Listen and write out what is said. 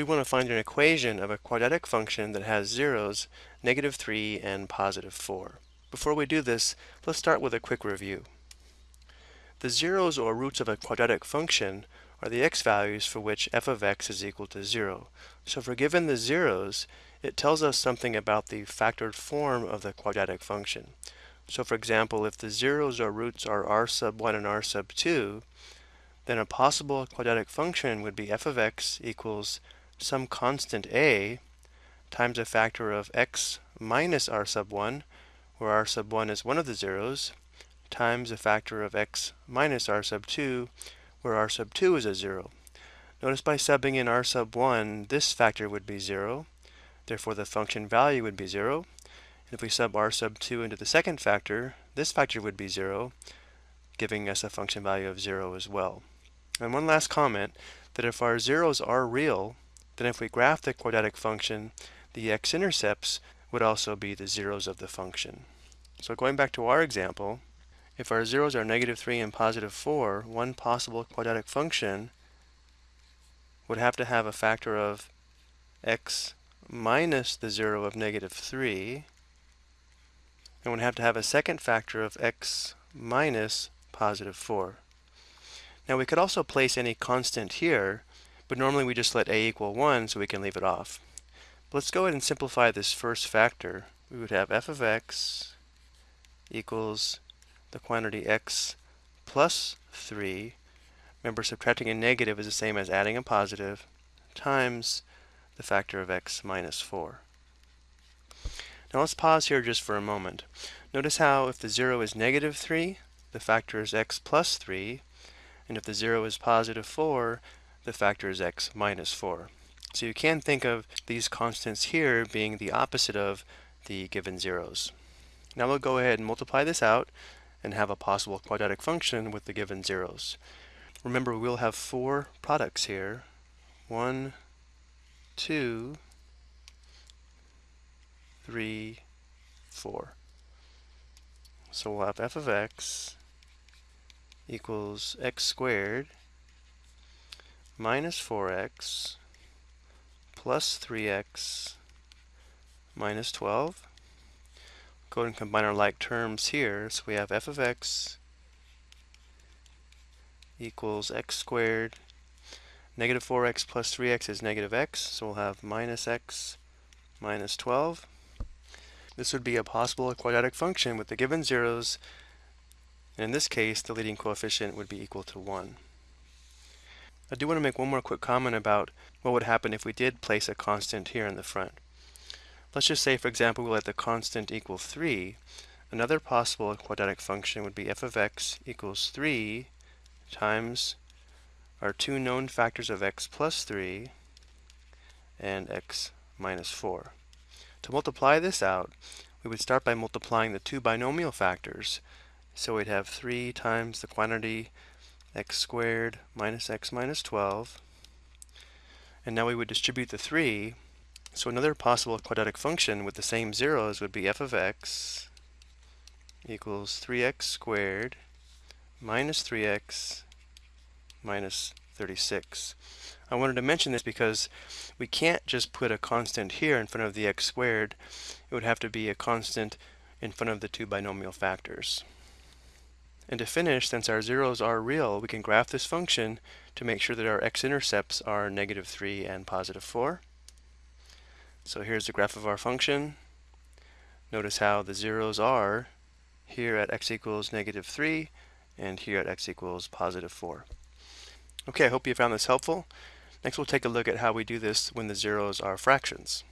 We want to find an equation of a quadratic function that has zeros, negative 3 and positive 4. Before we do this, let's start with a quick review. The zeros or roots of a quadratic function are the x values for which f of x is equal to 0. So we're given the zeros, it tells us something about the factored form of the quadratic function. So for example, if the zeros or roots are r sub 1 and r sub 2, then a possible quadratic function would be f of x equals some constant a times a factor of x minus r sub 1, where r sub 1 is one of the zeros, times a factor of x minus r sub 2, where r sub 2 is a zero. Notice by subbing in r sub 1, this factor would be 0, therefore the function value would be 0. And if we sub r sub 2 into the second factor, this factor would be 0, giving us a function value of 0 as well. And one last comment, that if our zeros are real, then if we graph the quadratic function, the x-intercepts would also be the zeros of the function. So going back to our example, if our zeros are negative 3 and positive 4, one possible quadratic function would have to have a factor of x minus the 0 of negative 3, and would have to have a second factor of x minus positive 4. Now we could also place any constant here, but normally we just let a equal 1 so we can leave it off. But let's go ahead and simplify this first factor. We would have f of x equals the quantity x plus 3. Remember, subtracting a negative is the same as adding a positive times the factor of x minus 4. Now let's pause here just for a moment. Notice how if the 0 is negative 3, the factor is x plus 3, and if the 0 is positive 4, the factor is x minus 4. So you can think of these constants here being the opposite of the given zeros. Now we'll go ahead and multiply this out and have a possible quadratic function with the given zeros. Remember, we'll have four products here. One, two, three, four. So we'll have f of x equals x squared minus 4x plus 3x minus 12. Go ahead and combine our like terms here. So we have f of x equals x squared. Negative 4x plus 3x is negative x, so we'll have minus x minus 12. This would be a possible quadratic function with the given zeros, and in this case, the leading coefficient would be equal to 1. I do want to make one more quick comment about what would happen if we did place a constant here in the front. Let's just say, for example, we let the constant equal 3. Another possible quadratic function would be f of x equals 3 times our two known factors of x plus 3 and x minus 4. To multiply this out, we would start by multiplying the two binomial factors. So we'd have 3 times the quantity x squared minus x minus 12. And now we would distribute the 3. So another possible quadratic function with the same zeros would be f of x equals 3x squared minus 3x minus 36. I wanted to mention this because we can't just put a constant here in front of the x squared. It would have to be a constant in front of the two binomial factors. And to finish, since our zeros are real, we can graph this function to make sure that our x-intercepts are negative 3 and positive 4. So here's the graph of our function. Notice how the zeros are here at x equals negative 3 and here at x equals positive 4. Okay, I hope you found this helpful. Next we'll take a look at how we do this when the zeros are fractions.